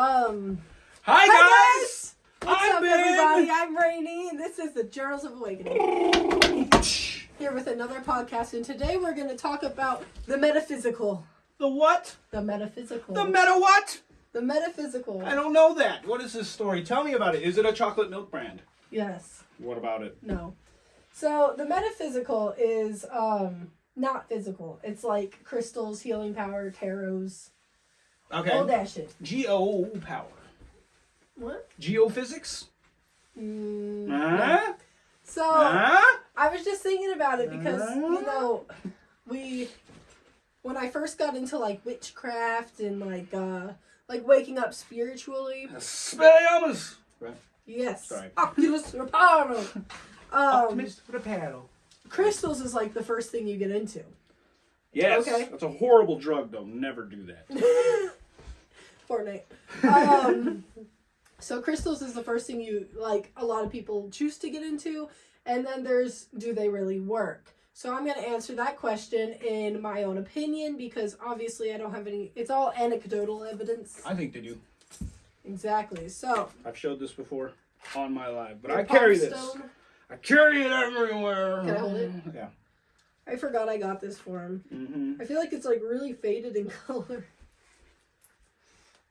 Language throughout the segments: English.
Um, Hi, hi guys! What's I'm up, Ben. everybody? I'm Rainy, and this is the Journals of Awakening. Here with another podcast, and today we're going to talk about the metaphysical. The what? The metaphysical. The meta what? The metaphysical. I don't know that. What is this story? Tell me about it. Is it a chocolate milk brand? Yes. What about it? No. So the metaphysical is um not physical. It's like crystals, healing power, tarots, all Okay. that shit. Geo power. What? Geophysics? Mm, no. Huh? So Huh? I was just thinking about it because Uh. you know we when I first got into like witchcraft and like uh like waking up spiritually. Spelliarmus! Right. Yes. Sorry. Oculus Reparo. Um, Optimist with crystals is like the first thing you get into. Yes. Okay. That's a horrible drug, though. Never do that. Fortnite. Um, so crystals is the first thing you like. A lot of people choose to get into, and then there's do they really work? So I'm gonna answer that question in my own opinion because obviously I don't have any. It's all anecdotal evidence. I think they do. Exactly. So I've showed this before on my live, but I carry Pop this. Stone- I carry it everywhere. Can I hold it? Yeah. I forgot I got this for him. hmm I feel like it's like really faded in color.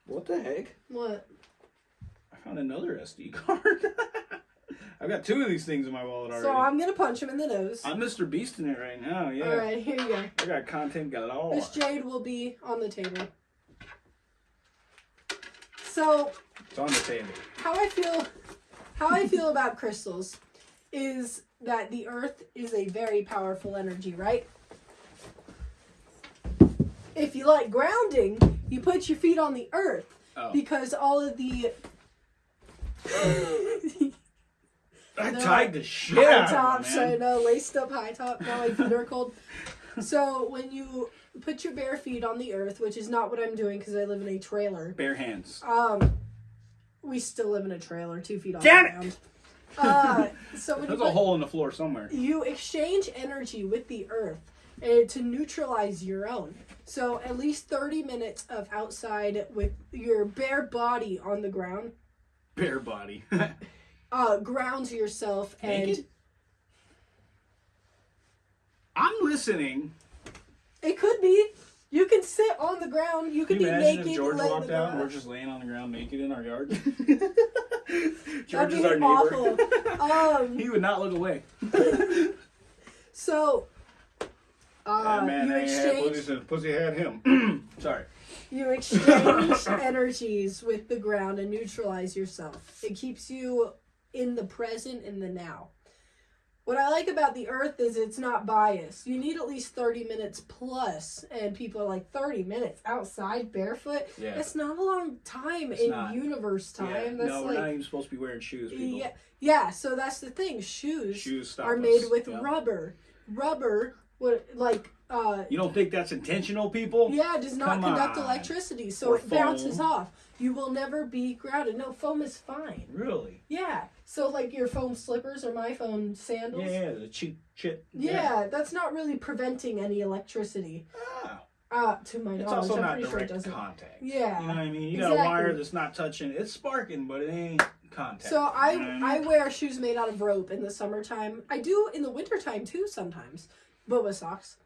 What the heck? What? I found another SD card. I've got two of these things in my wallet already. So I'm gonna punch him in the nose. I'm Mr. Beast in it right now. Yeah. All right, here you go. I got content galore. This jade will be on the table. So It's on the table. how I feel how I feel about crystals is that the earth is a very powerful energy, right? If you like grounding, you put your feet on the earth Oh. because all of the I No. tied the shit high out of tops, it, I man. know, laced up high top, now my feet are cold. So when you put your bare feet on the earth, which is not what I'm doing because I live in a trailer, Bare hands. um, we still live in a trailer, two feet off Damn the it! ground. Uh, so when There's a hole in the floor somewhere. you exchange energy with the earth uh, to neutralize your own. So at least 30 minutes of outside with your bare body on the ground Bare body. uh, grounds yourself and Naked? I'm listening. it could be you can sit on the ground you could Can you be imagine naked if George walked the out and we're just laying on the ground naked in our yard? George That'd is be our neighbor. awful. um he would not look away. so uh, man you ain't had exchange pussy had him. Sorry. You exchange energies with the ground and neutralize yourself. It keeps you in the present in the now. What I like about the earth is it's not biased. You need at least 30 minutes plus, and people are like 30 minutes outside barefoot. Yeah. That's not a long time It's in not. universe time. Yeah. That's no, like we're not even supposed to be wearing shoes, people. yeah, yeah, so that's the thing. Shoes, Shoes are us. made with Yeah. rubber. Rubber would like uh You don't think that's intentional, people? yeah, it does not Come conduct on. electricity, so Or it bounces foam. off. You will never be grounded. No, foam is fine. Really? Yeah. So like your foam slippers or my foam sandals. Yeah, the cheap shit. Yeah, that's not really preventing any electricity. Ah, Uh to my it's knowledge. also I'm not pretty sure it direct doesn't. contact. Yeah. You know what I mean? You got a Exactly. wire that's not touching. It's sparking, but it ain't contact. So I You know what mean? I wear shoes made out of rope in the summertime. I do in the wintertime too sometimes. Boba socks.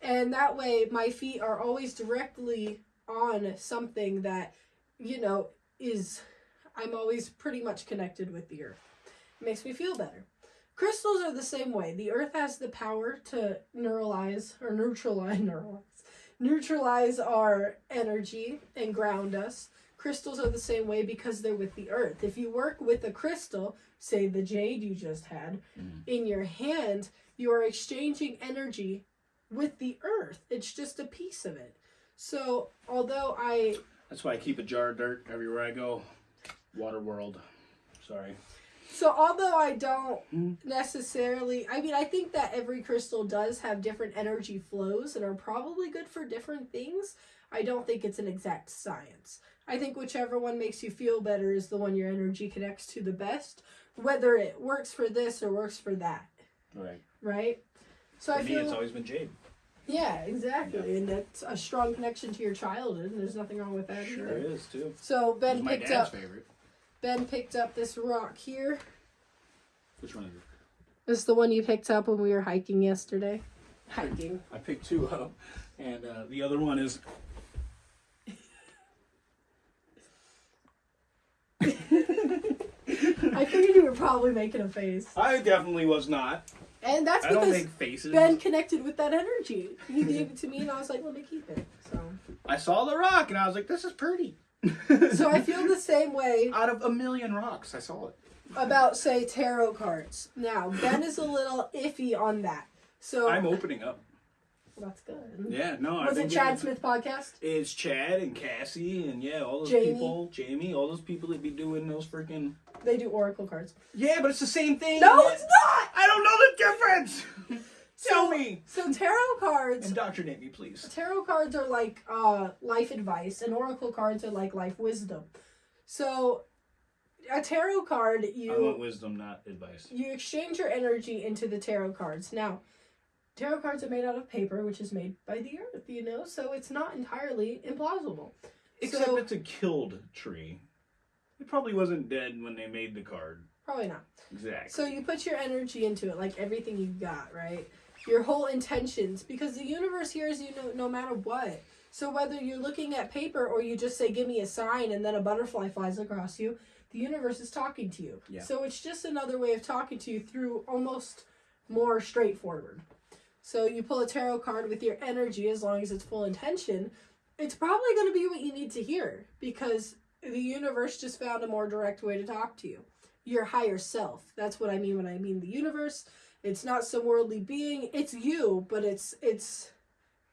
And that way my feet are always directly on something that, you know, is I'm always pretty much connected with the earth. It makes me feel better. Crystals are the same way. The earth has the power to neuralize or neutralize neuralize neutralize our energy and ground us. Crystals are the same way because they're with the earth. If you work with a crystal, say the jade you just had, Mhm. in your hand, you are exchanging energy with the earth. It's just a piece of it. So, although I That's why I keep a jar of dirt everywhere I go. Water world. Sorry. So although I don't Mhm. necessarily, I mean, I think that every crystal does have different energy flows and are probably good for different things. I don't think it's an exact science. I think whichever one makes you feel better is the one your energy connects to the best, whether it works for this or works for that, Right. Right? So For I me, feel it's always been jade. Yeah, exactly. And that's a strong connection to your childhood, and there's nothing wrong with that Sure either. is too. So Ben my picked dad's up favorite. Ben picked up this rock here. Which one is it? This is the one you picked up when we were hiking yesterday. Hiking. I picked two up, and uh, the other one is. I figured you were probably making a face. I definitely was not. And that's I because. Ben connected with that energy. He gave it to me and I was like, let me keep it. So I saw the rock, and I was like, "This is pretty." So I feel the same way Out of a million rocks, I saw it. about say tarot cards. Now, Ben is a little iffy on that. So I'm opening up. that's good. Yeah, no. Was it Chad Smith podcast? It's Chad and Cassie and yeah, all those Jamie. people, Jamie, all those people that be doing those freaking. They do oracle cards. Yeah, but it's the same thing. No, it's not. I don't know the difference. Tell So- me. So tarot cards Indoctrinate me, please. tarot cards are like uh life advice and oracle cards are like life wisdom. So a tarot card I want wisdom, not advice. you exchange your energy into the tarot cards. Now, tarot cards are made out of paper which is made by the earth, you know, so it's not entirely implausible. Except So- it's a killed tree. It probably wasn't dead when they made the card. Probably not. Exactly. So you put your energy into it, like everything you got, right? Your whole intentions, because the universe hears you no, no matter what. So whether you're looking at paper or you just say, "Give me a sign," and then a butterfly flies across you, the universe is talking to you. Yeah. So it's just another way of talking to you through almost more straightforward. So you pull a tarot card with your energy, as long as it's full intention, it's probably going to be what you need to hear because the universe just found a more direct way to talk to you your higher self. That's what I mean when I mean the universe. It's not some worldly being. It's you, but it's it's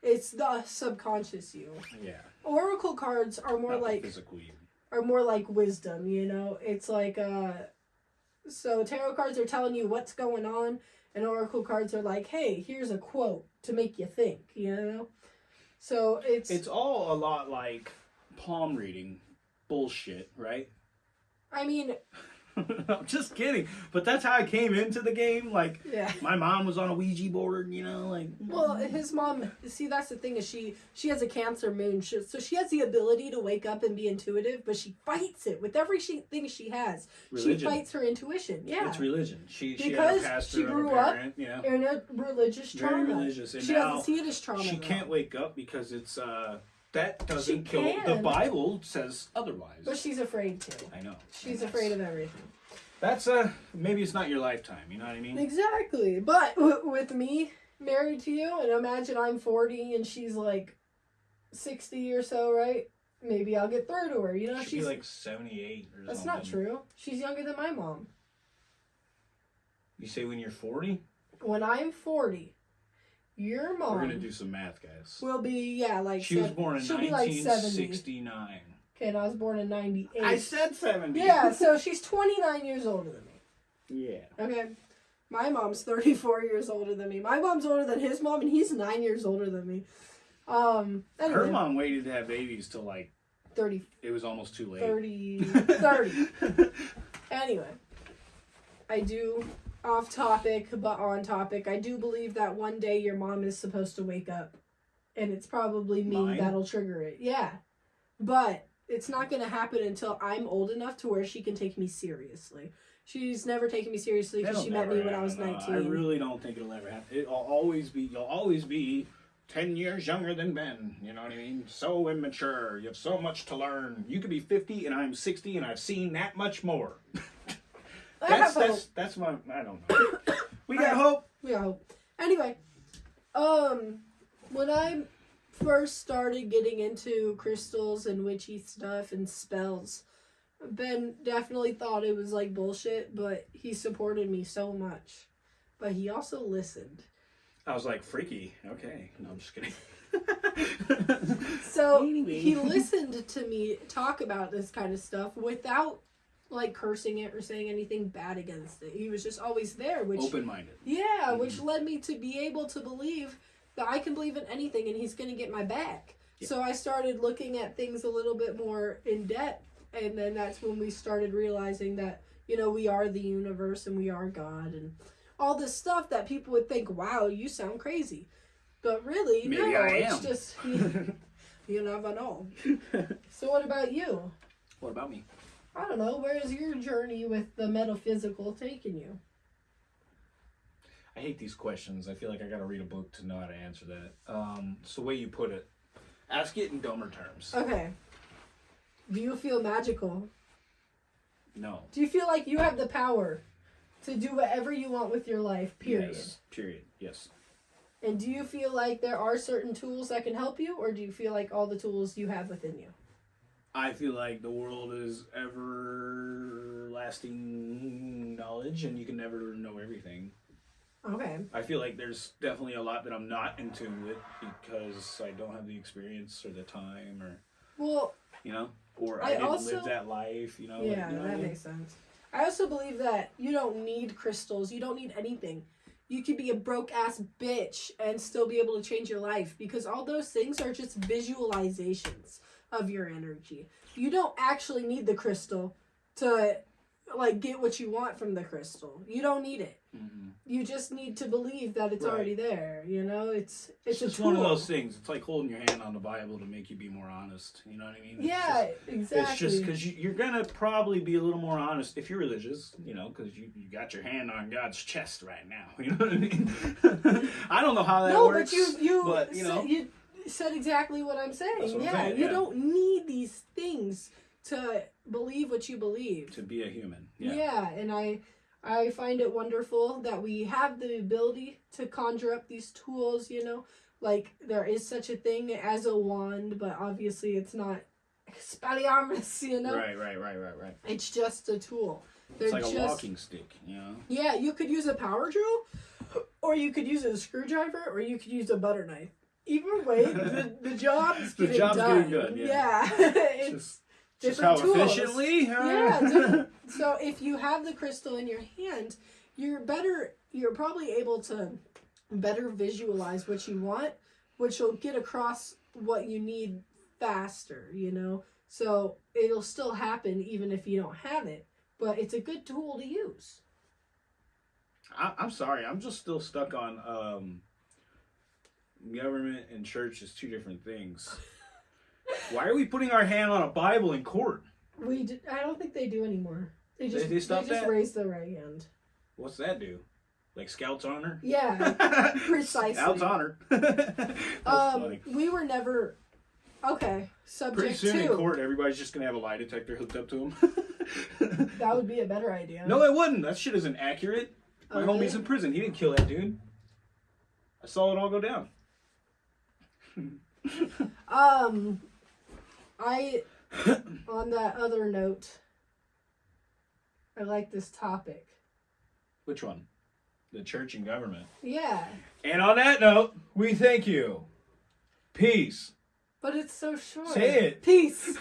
it's the subconscious you. yeah. Oracle cards are more not like physical you. are more like wisdom, you know? It's like uh so tarot cards are telling you what's going on and oracle cards are like, "Hey, here's a quote to make you think," you know? So it's It's all a lot like palm reading bullshit, right? I mean, I'm just kidding. But that's how I came into the game. Like yeah. my mom was on a Ouija board, you know, like Well, his mom. See, that's the thing is she she has a Cancer moon, she, so she has the ability to wake up and be intuitive, but she fights it with every she, thing she has. religion. She fights her intuition. Yeah, It's religion. She she Because had a pastor she a grew up parent, you know. in a religious trauma. Very religious. And She doesn't see it as trauma. she though. can't wake up because it's uh that doesn't kill can. the Bible says otherwise. But she's afraid to. I know. She's afraid of everything. That's a maybe it's not your lifetime, you know what I mean? Exactly. But w- with me married to you, and imagine I'm 40 and she's like 60 or so, right? Maybe I'll get through to her. You know, She'd she's be like seventy eight or that's something. not true. She's younger than my mom. You say when you're forty? when I'm 40, your mom We're gonna do some math, guys. We'll be, yeah, like, She was sev- born in she'll be like 70. 1969. Okay, and I was born in 98. I said 70. yeah, so she's 29 years older than me. Yeah. Okay. My mom's 34 years older than me. My mom's older than his mom, and he's nine years older than me. Um, anyway, Her mom waited to have babies till like 30, it was almost too late. 30, 30. Anyway, I do off topic but on topic. I do believe that one day your mom is supposed to wake up, and it's probably me Mine? that'll trigger it. Yeah, but it's not gonna happen until I'm old enough to where she can take me seriously. She's never taken me seriously because she met me when I was happen, nineteen. I really don't think it'll ever happen. It'll always be. You'll always be. 10 years younger than Ben, you know what I mean? So immature. You have so much to learn. You could be 50 and I'm 60 and I've seen that much more. I That's that's that's my I don't know. We got hope. We got hope. Anyway, um, when I first started getting into crystals and witchy stuff and spells, Ben definitely thought it was like bullshit, but he supported me so much. But he also listened. I was like freaky. Okay. No, I'm just kidding. So Anyway. he listened to me talk about this kind of stuff without like cursing it or saying anything bad against it. He was just always there, which Open minded. Yeah, mm-hmm. which led me to be able to believe that I can believe in anything and he's going to get my back. Yeah. So I started looking at things a little bit more in depth and then that's when we started realizing that you know we are the universe and we are God and all this stuff that people would think, "Wow, you sound crazy." But really, Maybe no, I it's just you, you never know. So what about you? what about me? I don't know. Where is your journey with the metaphysical taking you? I hate these questions. I feel like I gotta read a book to know how to answer that. Um, it's the way you put it. Ask it in dumber terms. Okay. Do you feel magical? No. Do you feel like you have the power to do whatever you want with your life? Period. Yes. Period. Yes. And do you feel like there are certain tools that can help you, or do you feel like all the tools you have within you? I feel like the world is everlasting knowledge, and you can never know everything. Okay. I feel like there's definitely a lot that I'm not in tune with because I don't have the experience or the time, or Well, you know, or I I, didn't also- live that life. You know. yeah, you know what I that mean? makes sense. I also believe that you don't need crystals. You don't need anything. You could be a broke ass bitch and still be able to change your life because all those things are just visualizations of your energy. You don't actually need the crystal to like get what you want from the crystal. You don't need it. Mhm. You just need to believe that it's Right. already there. You know, it's It's it's, just one of those things. It's like holding your hand on the Bible to make you be more honest. You know what I mean? It's Yeah, just- exactly. It's just because you, you're gonna probably be a little more honest if you're religious, you know, because you, you got your hand on God's chest right now. You know what I mean? I don't know how that no, works. but you you but, you know. you said exactly what I'm saying. What I'm yeah, saying, you yeah. don't need these things to believe what you believe. to be a human. Yeah. Yeah. and I I find it wonderful that we have the ability to conjure up these tools, you know. Like there is such a thing as a wand, but obviously it's not Expelliarmus, you know. Right, right, right, right, right. It's just a tool. They're It's like just a walking stick, you know. Yeah, you could use a power drill, or you could use a screwdriver, or you could use a butter knife. Either way, the, the job's The getting job's done. getting done, yeah. yeah. It's just, just how tools. efficiently. huh? Yeah, so if you have the crystal in your hand, you're better. You're probably able to better visualize what you want, which will get across what you need faster. You know, so it'll still happen even if you don't have it. But it's a good tool to use. I, I'm sorry. I'm just still stuck on um, government and church is two different things. Why are we putting our hand on a Bible in court? We d- I don't think they do anymore. They just they stopped just that? raise their right hand. What's that do? Like Scouts honor? Yeah. Precisely. Scouts honor. Um, funny. we were never. Okay. Subject Pretty soon in court, everybody's just gonna have a lie detector hooked up to them. That would be a better idea. no, it wouldn't. That shit isn't accurate. My Oh, homie's in prison. He didn't kill that dude. I saw it all go down. Um, I. on that other note, I like this topic. Which one? The church and government. Yeah, And on that note, we thank you. Peace. but it's so short. Say it. Peace.